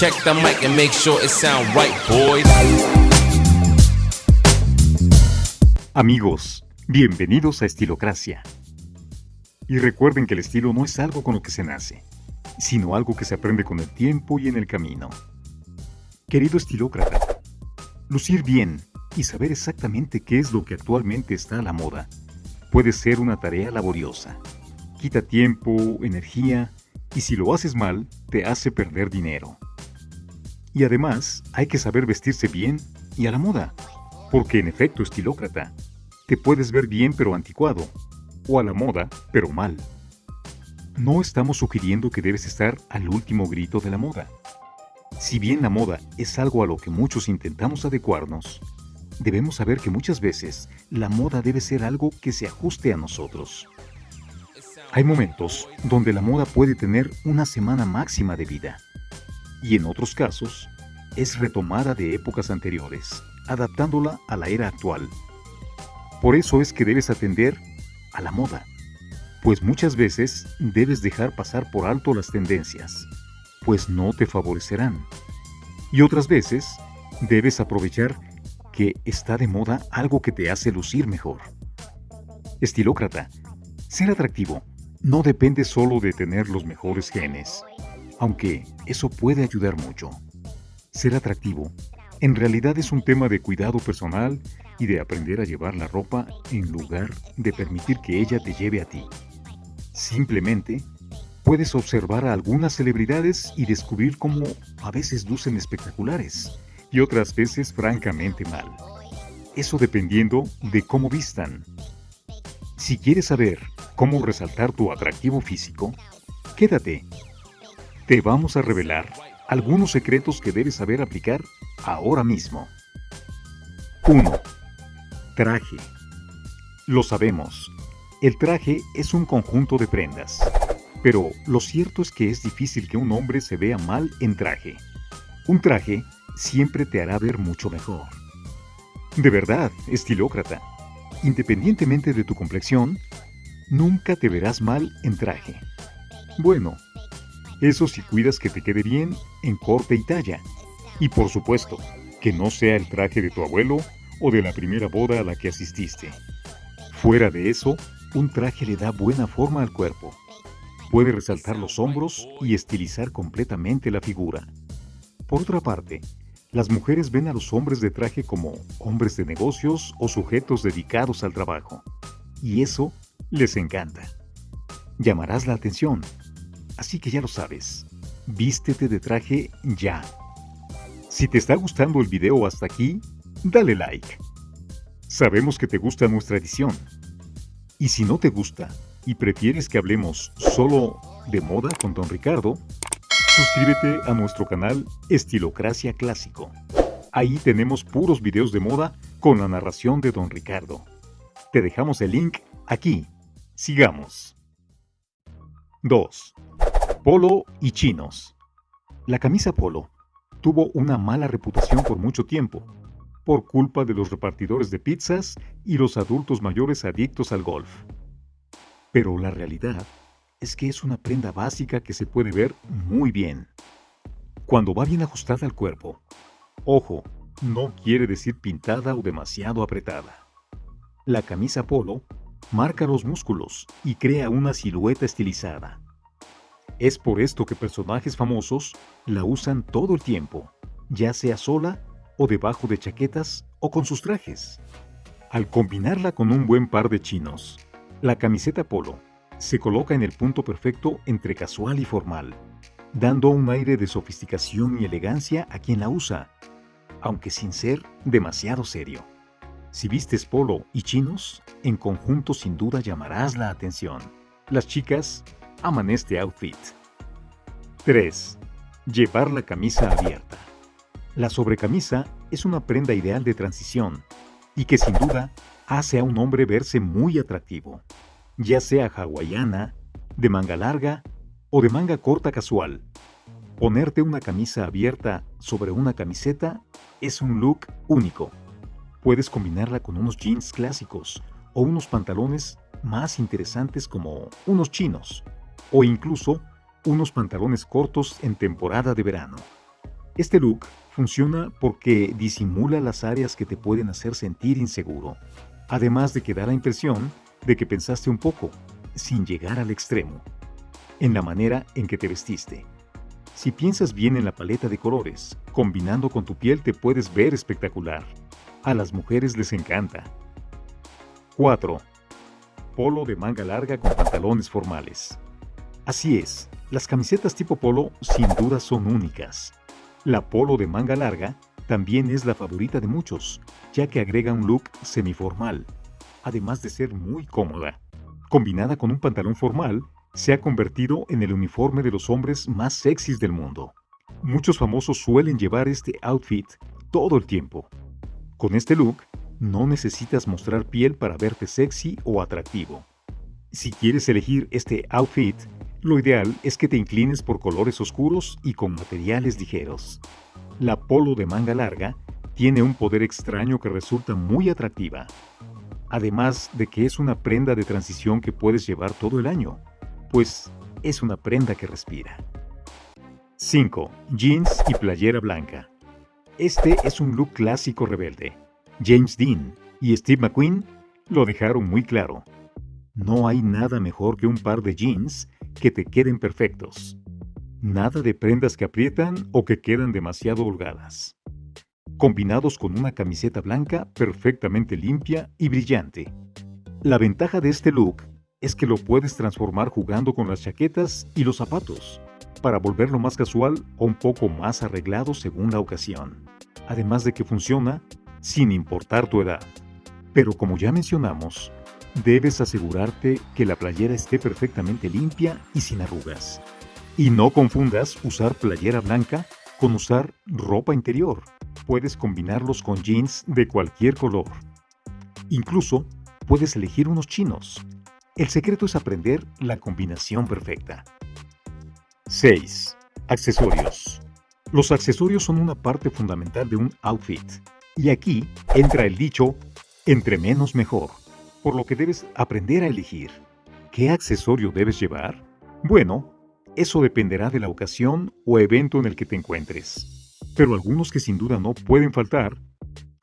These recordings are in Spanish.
Check the mic and make sure it sound right, boys. Amigos, bienvenidos a Estilocracia. Y recuerden que el estilo no es algo con lo que se nace, sino algo que se aprende con el tiempo y en el camino. Querido estilócrata, lucir bien y saber exactamente qué es lo que actualmente está a la moda puede ser una tarea laboriosa. Quita tiempo, energía y si lo haces mal, te hace perder dinero. Y además, hay que saber vestirse bien y a la moda, porque en efecto, estilócrata, te puedes ver bien pero anticuado, o a la moda pero mal. No estamos sugiriendo que debes estar al último grito de la moda. Si bien la moda es algo a lo que muchos intentamos adecuarnos, debemos saber que muchas veces la moda debe ser algo que se ajuste a nosotros. Hay momentos donde la moda puede tener una semana máxima de vida y en otros casos es retomada de épocas anteriores, adaptándola a la era actual. Por eso es que debes atender a la moda, pues muchas veces debes dejar pasar por alto las tendencias, pues no te favorecerán. Y otras veces debes aprovechar que está de moda algo que te hace lucir mejor. Estilócrata, ser atractivo no depende solo de tener los mejores genes, aunque eso puede ayudar mucho. Ser atractivo en realidad es un tema de cuidado personal y de aprender a llevar la ropa en lugar de permitir que ella te lleve a ti. Simplemente, puedes observar a algunas celebridades y descubrir cómo a veces lucen espectaculares y otras veces francamente mal. Eso dependiendo de cómo vistan. Si quieres saber cómo resaltar tu atractivo físico, quédate. Te vamos a revelar algunos secretos que debes saber aplicar ahora mismo. 1. Traje. Lo sabemos, el traje es un conjunto de prendas, pero lo cierto es que es difícil que un hombre se vea mal en traje. Un traje siempre te hará ver mucho mejor. De verdad, estilócrata, independientemente de tu complexión, nunca te verás mal en traje. Bueno, eso si cuidas que te quede bien en corte y talla. Y por supuesto, que no sea el traje de tu abuelo o de la primera boda a la que asististe. Fuera de eso, un traje le da buena forma al cuerpo. Puede resaltar los hombros y estilizar completamente la figura. Por otra parte, las mujeres ven a los hombres de traje como hombres de negocios o sujetos dedicados al trabajo. Y eso les encanta. Llamarás la atención. Así que ya lo sabes. Vístete de traje ya. Si te está gustando el video hasta aquí, dale like. Sabemos que te gusta nuestra edición. Y si no te gusta y prefieres que hablemos solo de moda con Don Ricardo, suscríbete a nuestro canal Estilocracia Clásico. Ahí tenemos puros videos de moda con la narración de Don Ricardo. Te dejamos el link aquí. Sigamos. 2. Polo y chinos. La camisa polo tuvo una mala reputación por mucho tiempo, por culpa de los repartidores de pizzas y los adultos mayores adictos al golf. Pero la realidad es que es una prenda básica que se puede ver muy bien. Cuando va bien ajustada al cuerpo. Ojo, no quiere decir pintada o demasiado apretada. La camisa polo marca los músculos y crea una silueta estilizada. Es por esto que personajes famosos la usan todo el tiempo, ya sea sola o debajo de chaquetas o con sus trajes. Al combinarla con un buen par de chinos, la camiseta polo se coloca en el punto perfecto entre casual y formal, dando un aire de sofisticación y elegancia a quien la usa, aunque sin ser demasiado serio. Si vistes polo y chinos, en conjunto sin duda llamarás la atención. Las chicas aman este outfit. 3. Llevar la camisa abierta. La sobrecamisa es una prenda ideal de transición y que sin duda hace a un hombre verse muy atractivo, ya sea hawaiana, de manga larga o de manga corta casual. Ponerte una camisa abierta sobre una camiseta es un look único. Puedes combinarla con unos jeans clásicos o unos pantalones más interesantes como unos chinos o incluso unos pantalones cortos en temporada de verano. Este look funciona porque disimula las áreas que te pueden hacer sentir inseguro, además de que da la impresión de que pensaste un poco, sin llegar al extremo, en la manera en que te vestiste. Si piensas bien en la paleta de colores, combinando con tu piel te puedes ver espectacular. A las mujeres les encanta. 4. Polo de manga larga con pantalones formales. Así es, las camisetas tipo polo sin duda son únicas. La polo de manga larga también es la favorita de muchos, ya que agrega un look semiformal, además de ser muy cómoda. Combinada con un pantalón formal, se ha convertido en el uniforme de los hombres más sexys del mundo. Muchos famosos suelen llevar este outfit todo el tiempo. Con este look, no necesitas mostrar piel para verte sexy o atractivo. Si quieres elegir este outfit, lo ideal es que te inclines por colores oscuros y con materiales ligeros. La polo de manga larga tiene un poder extraño que resulta muy atractiva, además de que es una prenda de transición que puedes llevar todo el año, pues es una prenda que respira. 5. Jeans y playera blanca. Este es un look clásico rebelde. James Dean y Steve McQueen lo dejaron muy claro. No hay nada mejor que un par de jeans que te queden perfectos. Nada de prendas que aprietan o que quedan demasiado holgadas. Combinados con una camiseta blanca perfectamente limpia y brillante. La ventaja de este look es que lo puedes transformar jugando con las chaquetas y los zapatos, para volverlo más casual o un poco más arreglado según la ocasión. Además de que funciona sin importar tu edad. Pero como ya mencionamos, debes asegurarte que la playera esté perfectamente limpia y sin arrugas. Y no confundas usar playera blanca con usar ropa interior. Puedes combinarlos con jeans de cualquier color. Incluso puedes elegir unos chinos. El secreto es aprender la combinación perfecta. 6. Accesorios. Los accesorios son una parte fundamental de un outfit. Y aquí entra el dicho, entre menos mejor, por lo que debes aprender a elegir. ¿Qué accesorio debes llevar? Bueno, eso dependerá de la ocasión o evento en el que te encuentres. Pero algunos que sin duda no pueden faltar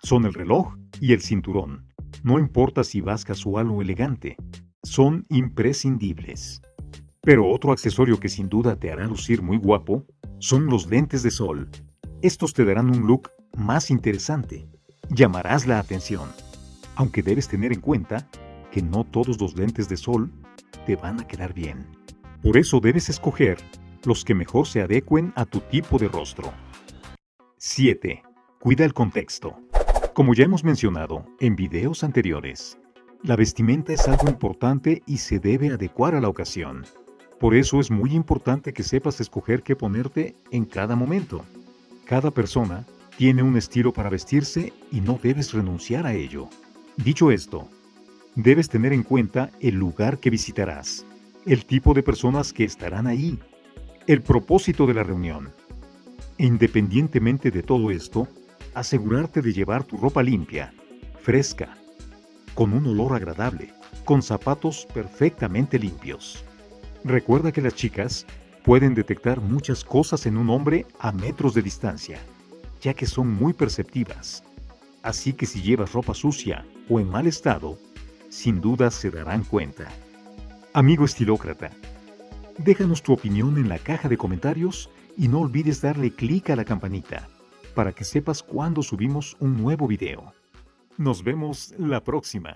son el reloj y el cinturón. No importa si vas casual o elegante, son imprescindibles. Pero otro accesorio que sin duda te hará lucir muy guapo son los lentes de sol. Estos te darán un look más interesante. Llamarás la atención, aunque debes tener en cuenta que no todos los lentes de sol te van a quedar bien. Por eso debes escoger los que mejor se adecuen a tu tipo de rostro. 7. Cuida el contexto. Como ya hemos mencionado en videos anteriores, la vestimenta es algo importante y se debe adecuar a la ocasión. Por eso es muy importante que sepas escoger qué ponerte en cada momento. Cada persona tiene un estilo para vestirse y no debes renunciar a ello. Dicho esto, debes tener en cuenta el lugar que visitarás, el tipo de personas que estarán ahí, el propósito de la reunión. Independientemente de todo esto, asegurarte de llevar tu ropa limpia, fresca, con un olor agradable, con zapatos perfectamente limpios. Recuerda que las chicas pueden detectar muchas cosas en un hombre a metros de distancia ya que son muy perceptivas. Así que si llevas ropa sucia o en mal estado, sin duda se darán cuenta. Amigo estilócrata, déjanos tu opinión en la caja de comentarios y no olvides darle clic a la campanita para que sepas cuando subimos un nuevo video. Nos vemos la próxima.